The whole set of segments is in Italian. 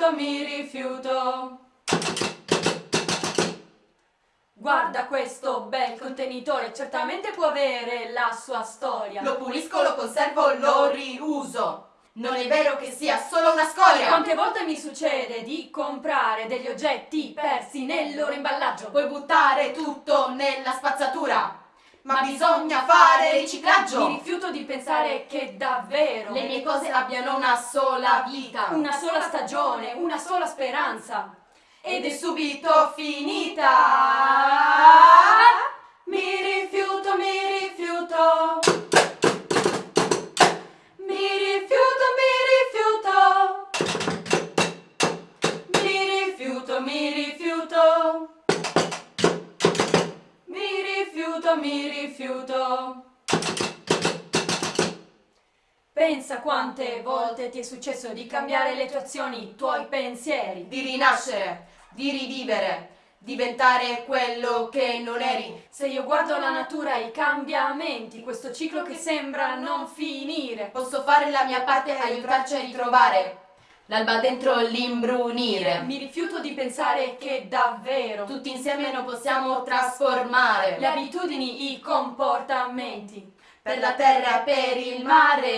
rifiuto, mi rifiuto. Guarda questo bel contenitore, certamente può avere la sua storia. Lo pulisco, lo conservo, lo riuso. Non è vero che sia solo una scoria! Quante volte mi succede di comprare degli oggetti persi nel loro imballaggio? Puoi buttare tutto nella spazzatura, ma bisogna fare riciclaggio! Mi rifiuto di pensare che davvero le mie cose abbiano una sola vita, una sola stagione, una sola speranza. Ed è subito finita! Mi rifiuto, mi rifiuto. Mi rifiuto, mi rifiuto. Mi rifiuto, mi rifiuto. Rifiuto, mi rifiuto. Pensa quante volte ti è successo di cambiare le tue azioni, i tuoi pensieri. Di rinascere, di rivivere, diventare quello che non eri. Se io guardo la natura e i cambiamenti, questo ciclo che sembra non finire. Posso fare la mia parte e aiutarci a ritrovare l'alba dentro l'imbrunire. Mi rifiuto di pensare che davvero tutti insieme non possiamo trasformare le abitudini, i comportamenti per la terra, per il mare.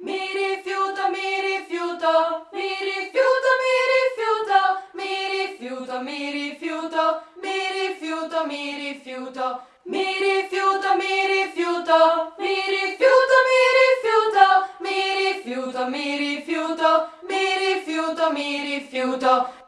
Mi rifiuto, mi rifiuto, mi rifiuto, mi rifiuto, mi rifiuto, mi rifiuto, mi rifiuto, mi rifiuto, mi rifiuto, mi rifiuto, rifiuto, mi rifiuto, mi rifiuto, mi rifiuto.